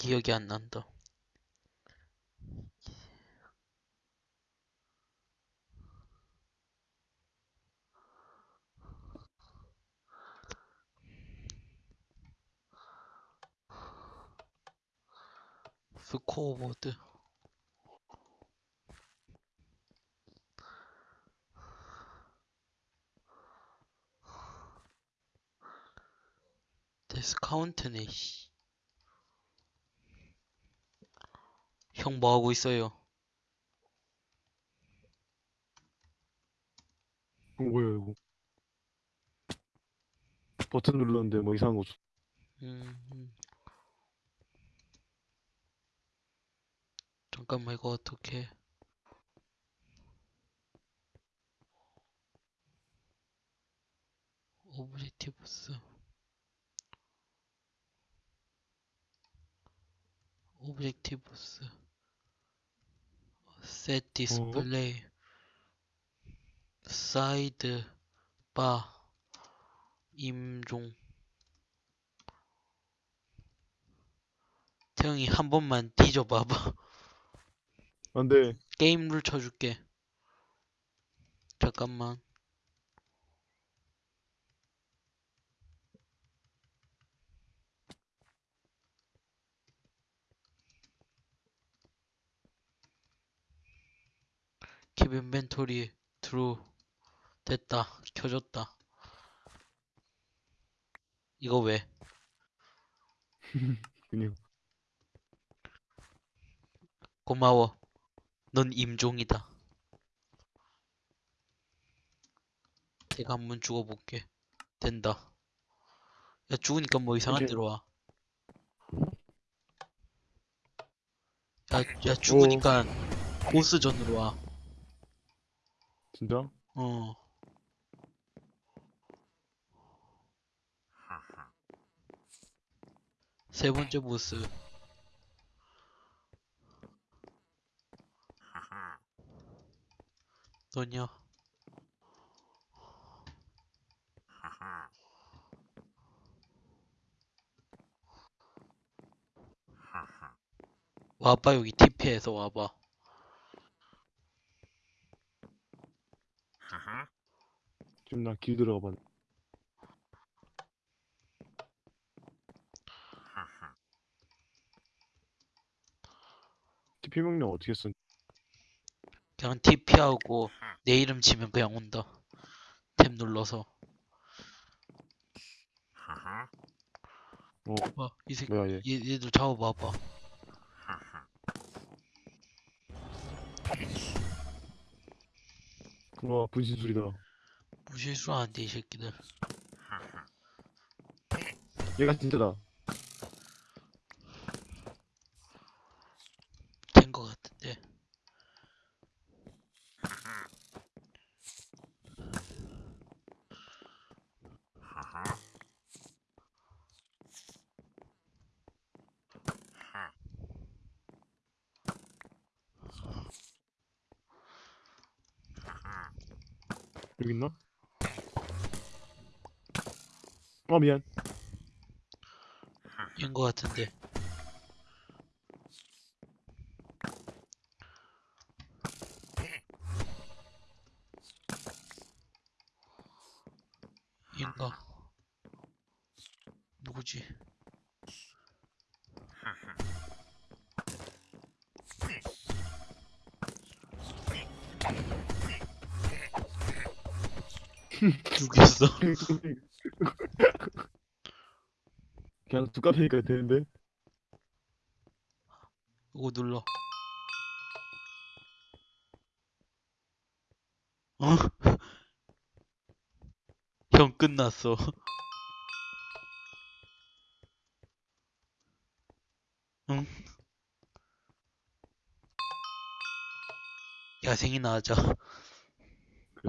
기억이 안 난다. 스코어보드. 디스카운트네, 씨. 형 뭐하고 있어요? 이거 뭐야 이거 버튼 눌렀는데 뭐 이상한 거 줬- 음, 음. 잠깐만, 이거 어떻게. 오브젝티브스. 오브젝티브스. 셋 디스플레이. 사이드 바. 임종. 태영이 한 번만 뒤져봐봐. 안돼 게임 룰 쳐줄게. 잠깐만. 킵 인벤토리 트루 됐다 켜졌다. 이거 왜? 그냥 고마워. 넌 임종이다. 제가 한 번 죽어볼게. 된다. 야 죽으니까 뭐 이상한 데로 와. 야, 야 죽으니까 보스전으로 와 진짜 어. 세 번째 보스. 너냐? 와봐 여기 TP에서 와봐. 지금 나 길 들어가 봤 TP 명령 어떻게 썼 그냥 TP하고 내 이름 치면 그냥 온다. 탭 눌러서. 어. 봐, 이 새끼, 뭐야 얘? 얘, 얘도 잡아봐봐. 와 분신 소리다 무실수 안 돼, 이 새끼들. 얘가 진짜다 된 거 같은데. 여기 있나? 어 미안 인거 같은데. 인가? 누구지? 죽였어. 그냥 두 카페니까 되는데 이거 눌러. 어? 형 끝났어. 응? 야생이나 하자.